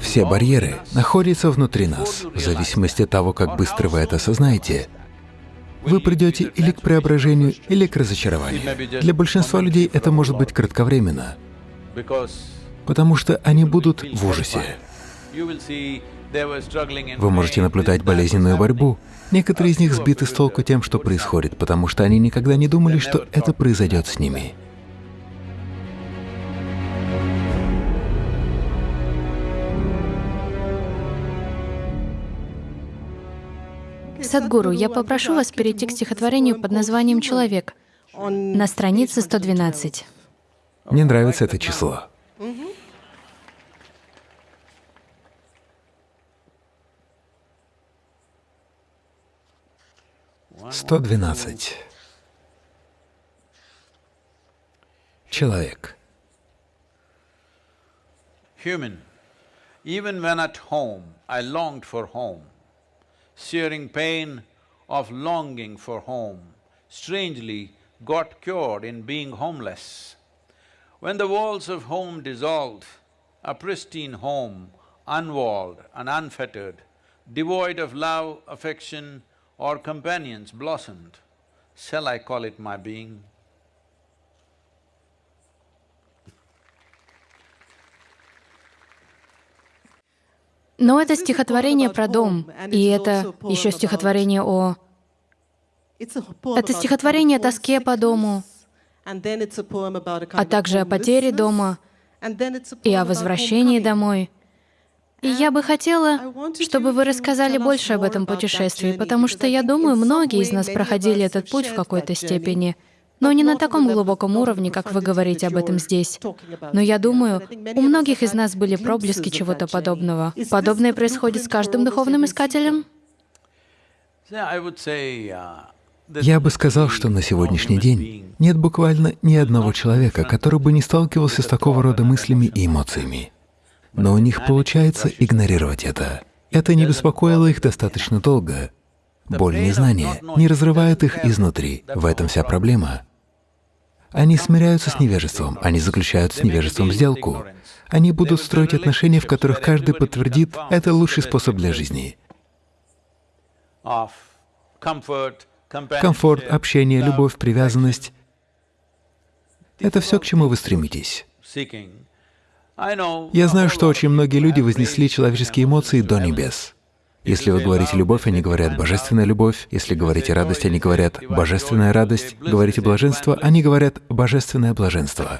Все барьеры находятся внутри нас. В зависимости от того, как быстро вы это осознаете, вы придете или к преображению, или к разочарованию. Для большинства людей это может быть кратковременно, потому что они будут в ужасе. Вы можете наблюдать болезненную борьбу. Некоторые из них сбиты с толку тем, что происходит, потому что они никогда не думали, что это произойдет с ними. Садгуру, я попрошу вас перейти к стихотворению под названием «Человек» на странице 112. Мне нравится это число. Сто двенадцать. Человек. Human. Even when at home, I longed for home. Searing pain of longing for home, strangely got cured in being homeless. When the walls of home dissolved, a pristine home, unwalled and unfettered, devoid of love, affection or companions blossomed, shall I call it my being? Но это стихотворение про дом, и это еще стихотворение о... Это стихотворение о тоске по дому, а также о потере дома и о возвращении домой. И я бы хотела, чтобы вы рассказали больше об этом путешествии, потому что я думаю, многие из нас проходили этот путь в какой-то степени — но не на таком глубоком уровне, как вы говорите об этом здесь. Но я думаю, у многих из нас были проблески чего-то подобного. Подобное происходит с каждым духовным искателем? Я бы сказал, что на сегодняшний день нет буквально ни одного человека, который бы не сталкивался с такого рода мыслями и эмоциями. Но у них получается игнорировать это. Это не беспокоило их достаточно долго. Боль незнания не разрывает их изнутри. В этом вся проблема. Они смиряются с невежеством, они заключают с невежеством сделку. Они будут строить отношения, в которых каждый подтвердит, это лучший способ для жизни. Комфорт, общение, любовь, привязанность — это все, к чему вы стремитесь. Я знаю, что очень многие люди вознесли человеческие эмоции до небес. Если вы говорите «любовь», они говорят «божественная любовь». Если говорите «радость», они говорят «божественная радость». Говорите «блаженство», они говорят «божественное блаженство».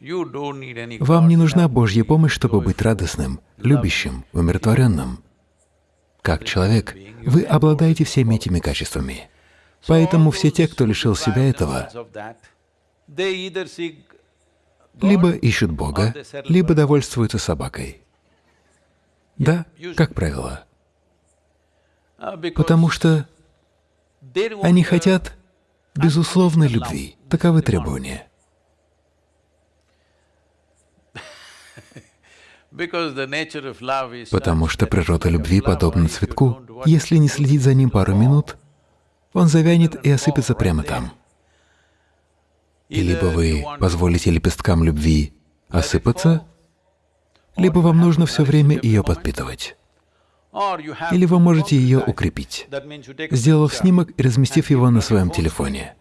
Вам не нужна Божья помощь, чтобы быть радостным, любящим, умиротворенным. Как человек, вы обладаете всеми этими качествами. Поэтому все те, кто лишил себя этого, либо ищут Бога, либо довольствуются собакой. Да, как правило. Потому что они хотят безусловной любви. Таковы требования. Потому что природа любви подобна цветку. Если не следить за ним пару минут, он завянет и осыпется прямо там. И либо вы позволите лепесткам любви осыпаться, либо вам нужно все время ее подпитывать. Или вы можете ее укрепить, сделав снимок и разместив его на своем телефоне.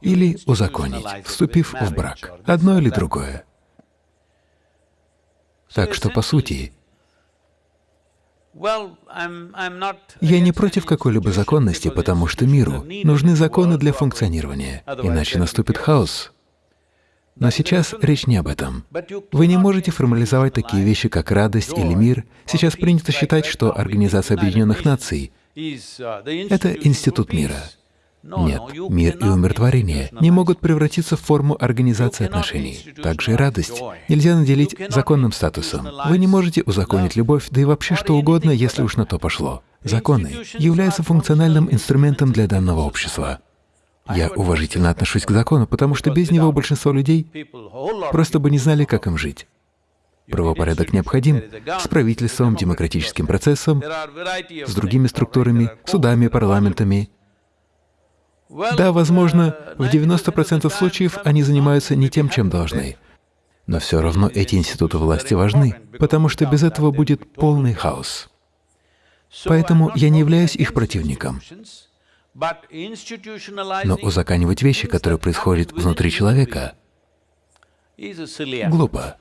Или узаконить, вступив в брак. Одно или другое. Так что, по сути, я не против какой-либо законности, потому что миру нужны законы для функционирования, иначе наступит хаос. Но сейчас речь не об этом. Вы не можете формализовать такие вещи, как радость или мир. Сейчас принято считать, что Организация Объединенных Наций — это институт мира. Нет, мир и умиротворение не могут превратиться в форму организации отношений. Также и радость нельзя наделить законным статусом. Вы не можете узаконить любовь, да и вообще что угодно, если уж на то пошло. Законы являются функциональным инструментом для данного общества. Я уважительно отношусь к закону, потому что без него большинство людей просто бы не знали, как им жить. Правопорядок необходим с правительством, демократическим процессом, с другими структурами, судами, парламентами. Да, возможно, в 90% случаев они занимаются не тем, чем должны. Но все равно эти институты власти важны, потому что без этого будет полный хаос. Поэтому я не являюсь их противником. Но узаканивать вещи, которые происходят внутри человека, глупо.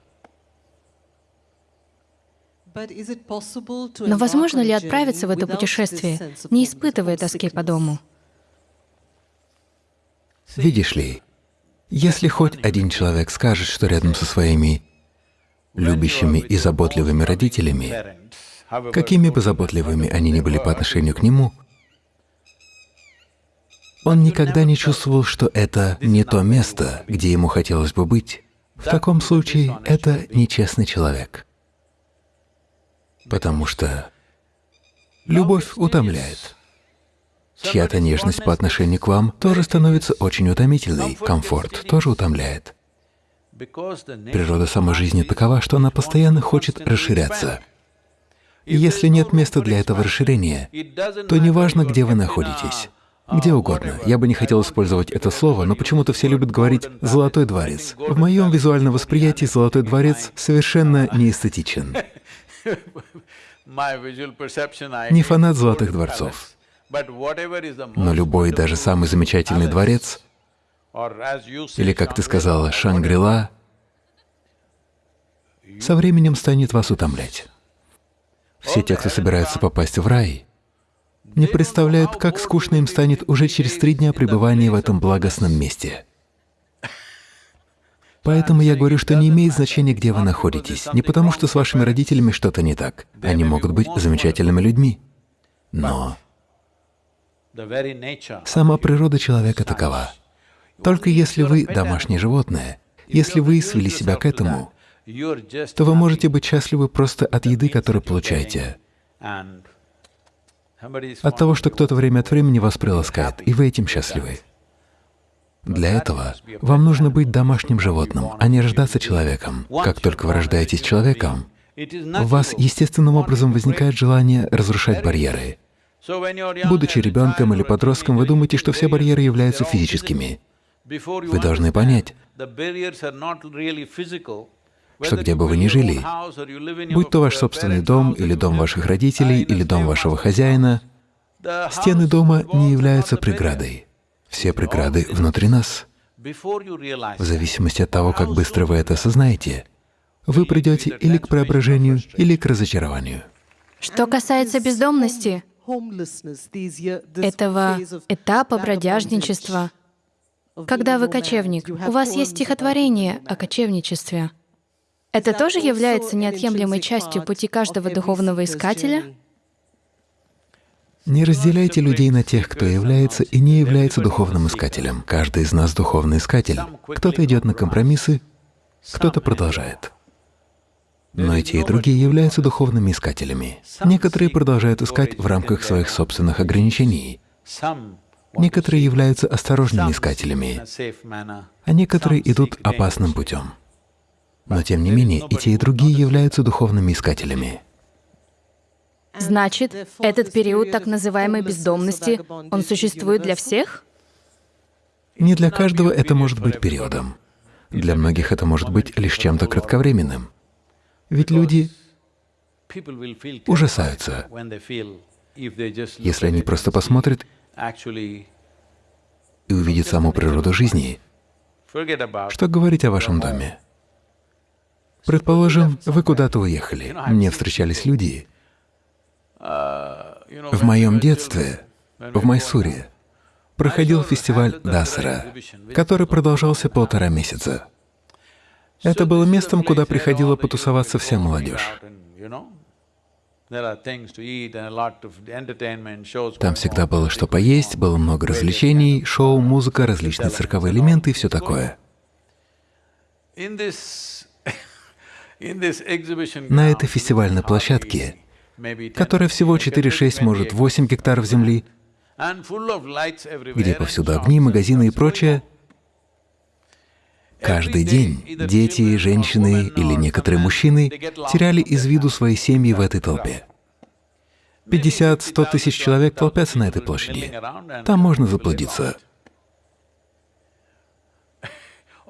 Но возможно ли отправиться в это путешествие, не испытывая тоски по дому? Видишь ли, если хоть один человек скажет, что рядом со своими любящими и заботливыми родителями, какими бы заботливыми они ни были по отношению к нему, он никогда не чувствовал, что это не то место, где ему хотелось бы быть. В таком случае это нечестный человек. Потому что любовь утомляет. Чья-то нежность по отношению к вам тоже становится очень утомительной, комфорт тоже утомляет. Природа самой жизни такова, что она постоянно хочет расширяться. И если нет места для этого расширения, то неважно, где вы находитесь, где угодно. Я бы не хотел использовать это слово, но почему-то все любят говорить «золотой дворец». В моем визуальном восприятии золотой дворец совершенно неэстетичен. Не фанат золотых дворцов. Но любой, даже самый замечательный дворец, или, как ты сказала, Шангрила, со временем станет вас утомлять. Все те, кто собираются попасть в рай, не представляют, как скучно им станет уже через три дня пребывания в этом благостном месте. Поэтому я говорю, что не имеет значения, где вы находитесь, не потому что с вашими родителями что-то не так. Они могут быть замечательными людьми, но сама природа человека такова. Только если вы домашнее животное, если вы свели себя к этому, то вы можете быть счастливы просто от еды, которую получаете, от того, что кто-то время от времени вас приласкает, и вы этим счастливы. Для этого вам нужно быть домашним животным, а не рождаться человеком. Как только вы рождаетесь человеком, у вас естественным образом возникает желание разрушать барьеры. Будучи ребенком или подростком, вы думаете, что все барьеры являются физическими. Вы должны понять, что где бы вы ни жили, будь то ваш собственный дом, или дом ваших родителей, или дом вашего хозяина, стены дома не являются преградой. Все преграды внутри нас. В зависимости от того, как быстро вы это осознаете, вы придете или к преображению, или к разочарованию. Что касается бездомности, этого этапа бродяжничества, когда вы кочевник, у вас есть стихотворение о кочевничестве. Это тоже является неотъемлемой частью пути каждого духовного искателя? Не разделяйте людей на тех, кто является и не является духовным искателем. Каждый из нас духовный искатель. Кто-то идет на компромиссы, кто-то продолжает. Но и те, и другие являются духовными искателями. Некоторые продолжают искать в рамках своих собственных ограничений. Некоторые являются осторожными искателями, а некоторые идут опасным путем. Но тем не менее, и те, и другие являются духовными искателями. Значит, этот период так называемой бездомности, он существует для всех? Не для каждого это может быть периодом. Для многих это может быть лишь чем-то кратковременным. Ведь люди ужасаются, если они просто посмотрят и увидят саму природу жизни. Что говорить о вашем доме? Предположим, вы куда-то уехали. Мне встречались люди. В моем детстве, в Майсуре, проходил фестиваль Дасра, который продолжался полтора месяца. Это было местом, куда приходила потусоваться вся молодежь. Там всегда было что поесть, было много развлечений, шоу, музыка, различные цирковые элементы и все такое. На этой фестивальной площадке, которая всего 4-6, может 8 гектаров земли, где повсюду огни, магазины и прочее, каждый день дети, женщины или некоторые мужчины теряли из виду свои семьи в этой толпе. 50-100 тысяч человек толпятся на этой площади. Там можно заблудиться.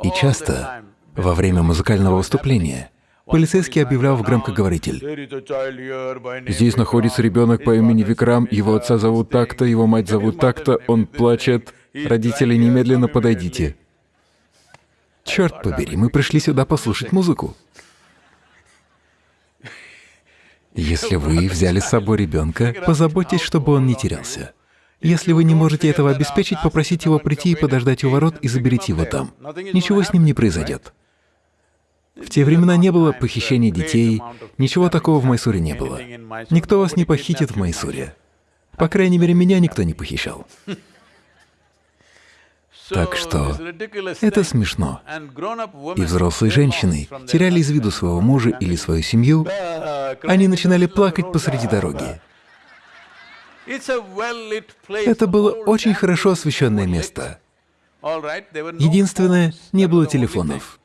И часто Во время музыкального выступления полицейский объявлял в громкоговоритель. Здесь находится ребенок по имени Викрам, его отца зовут так-то, его мать зовут так-то, он плачет. Родители, немедленно подойдите. Черт побери, мы пришли сюда послушать музыку. Если вы взяли с собой ребенка, позаботьтесь, чтобы он не терялся. Если вы не можете этого обеспечить, попросите его прийти и подождать у ворот и заберите его там. Ничего с ним не произойдет. В те времена не было похищения детей, ничего такого в Майсуре не было. Никто вас не похитит в Майсуре. По крайней мере, меня никто не похищал. Так что это смешно. И взрослые женщины теряли из виду своего мужа или свою семью, они начинали плакать посреди дороги. Это было очень хорошо освещенное место. Единственное, не было телефонов.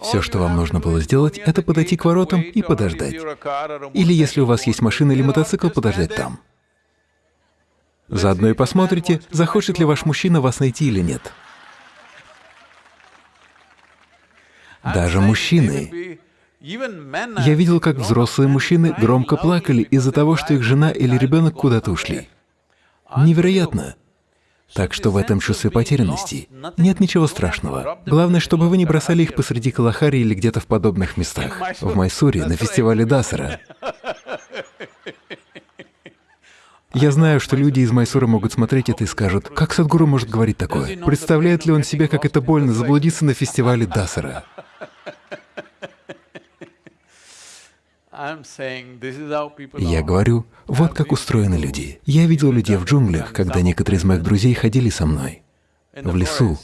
Все, что вам нужно было сделать, это подойти к воротам и подождать. Или если у вас есть машина или мотоцикл, подождать там. Заодно и посмотрите, захочет ли ваш мужчина вас найти или нет. Даже мужчины. Я видел, как взрослые мужчины громко плакали из-за того, что их жена или ребенок куда-то ушли. Невероятно. Так что в этом чувстве потерянности нет ничего страшного. Главное, чтобы вы не бросали их посреди Калахари или где-то в подобных местах. В Майсуре, на фестивале Дасара. Я знаю, что люди из Майсура могут смотреть это и скажут, как Садгуру может говорить такое? Представляет ли он себе, как это больно заблудиться на фестивале Дасара? Я говорю, вот как устроены люди. Я видел людей в джунглях, когда некоторые из моих друзей ходили со мной в лесу,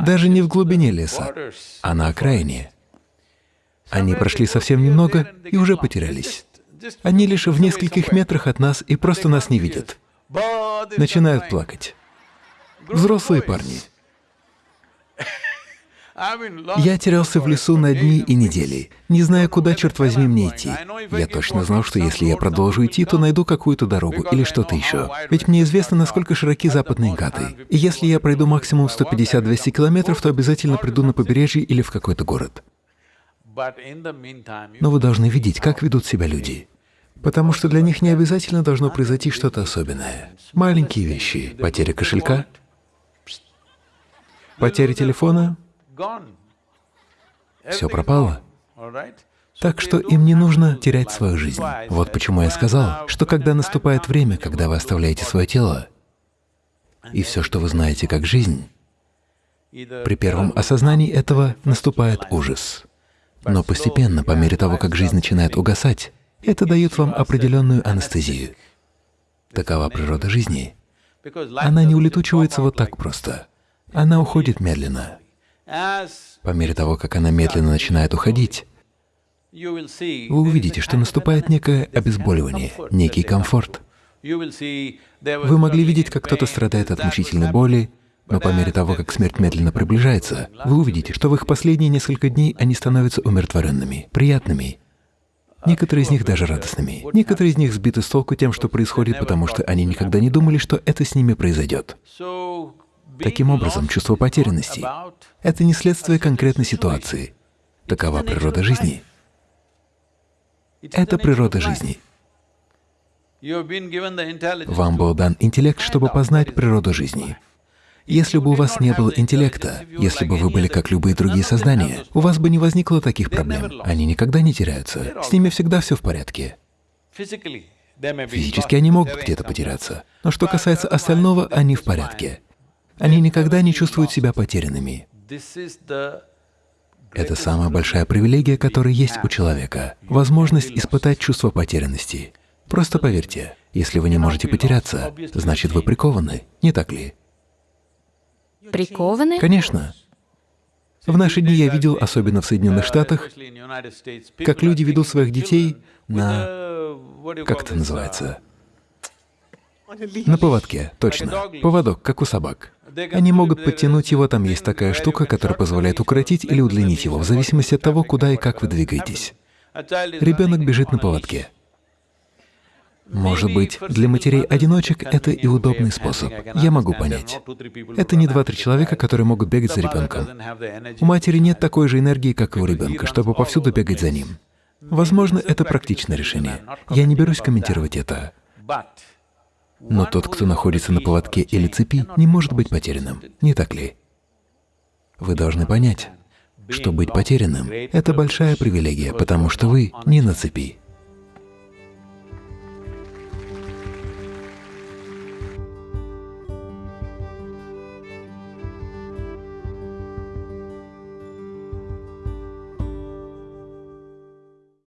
даже не в глубине леса, а на окраине. Они прошли совсем немного и уже потерялись. Они лишь в нескольких метрах от нас и просто нас не видят. Начинают плакать. Взрослые парни. Я терялся в лесу на дни и недели, не зная, куда, черт возьми, мне идти. Я точно знал, что если я продолжу идти, то найду какую-то дорогу или что-то еще. Ведь мне известно, насколько широки западные Гаты. И если я пройду максимум 150-200 километров, то обязательно приду на побережье или в какой-то город. Но вы должны видеть, как ведут себя люди. Потому что для них не обязательно должно произойти что-то особенное. Маленькие вещи. Потеря кошелька, потеря телефона, все пропало. Так что им не нужно терять свою жизнь. Вот почему я сказал, что когда наступает время, когда вы оставляете свое тело, и все, что вы знаете как жизнь, при первом осознании этого наступает ужас. Но постепенно, по мере того, как жизнь начинает угасать, это дает вам определенную анестезию. Такова природа жизни. Она не улетучивается вот так просто. Она уходит медленно. По мере того, как она медленно начинает уходить, вы увидите, что наступает некое обезболивание, некий комфорт. Вы могли видеть, как кто-то страдает от мучительной боли, но по мере того, как смерть медленно приближается, вы увидите, что в их последние несколько дней они становятся умиротворенными, приятными. Некоторые из них даже радостными. Некоторые из них сбиты с толку тем, что происходит, потому что они никогда не думали, что это с ними произойдет. Таким образом, чувство потерянности — это не следствие конкретной ситуации. Такова природа жизни. Это природа жизни. Вам был дан интеллект, чтобы познать природу жизни. Если бы у вас не было интеллекта, если бы вы были как любые другие создания, у вас бы не возникло таких проблем. Они никогда не теряются. С ними всегда все в порядке. Физически они могут где-то потеряться. Но что касается остального, они в порядке. Они никогда не чувствуют себя потерянными. Это самая большая привилегия, которая есть у человека — возможность испытать чувство потерянности. Просто поверьте, если вы не можете потеряться, значит, вы прикованы, не так ли? Прикованы? Конечно. В наши дни я видел, особенно в Соединенных Штатах, как люди ведут своих детей на... как это называется? На поводке, точно. Поводок, как у собак. Они могут подтянуть его, там есть такая штука, которая позволяет укоротить или удлинить его, в зависимости от того, куда и как вы двигаетесь. Ребенок бежит на поводке. Может быть, для матерей-одиночек это и удобный способ. Я могу понять. Это не два-три человека, которые могут бегать за ребенком. У матери нет такой же энергии, как и у ребенка, чтобы повсюду бегать за ним. Возможно, это практичное решение. Я не берусь комментировать это. Но тот, кто находится на поводке или цепи, не может быть потерянным, не так ли? Вы должны понять, что быть потерянным — это большая привилегия, потому что вы не на цепи.